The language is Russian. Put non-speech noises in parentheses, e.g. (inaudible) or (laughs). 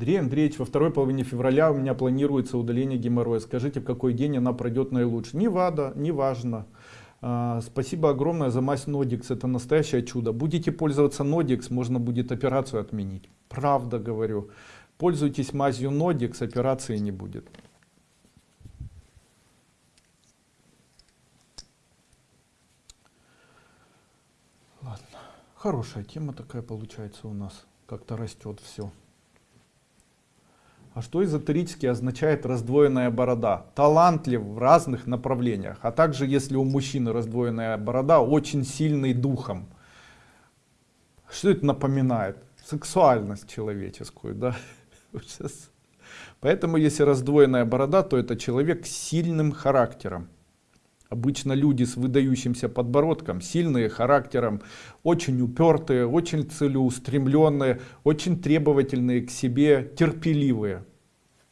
Андрей Андреевич, во второй половине февраля у меня планируется удаление геморроя. Скажите, в какой день она пройдет наилучше? Не вада, не важно. А, спасибо огромное за мазь Нодикс, это настоящее чудо. Будете пользоваться Нодикс, можно будет операцию отменить. Правда говорю. Пользуйтесь мазью Нодикс, операции не будет. Ладно, хорошая тема такая получается у нас. Как-то растет все. А что эзотерически означает раздвоенная борода? Талантлив в разных направлениях. А также, если у мужчины раздвоенная борода, очень сильный духом. Что это напоминает? Сексуальность человеческую, да? (laughs) Поэтому, если раздвоенная борода, то это человек с сильным характером. Обычно люди с выдающимся подбородком, сильные характером, очень упертые, очень целеустремленные, очень требовательные к себе, терпеливые.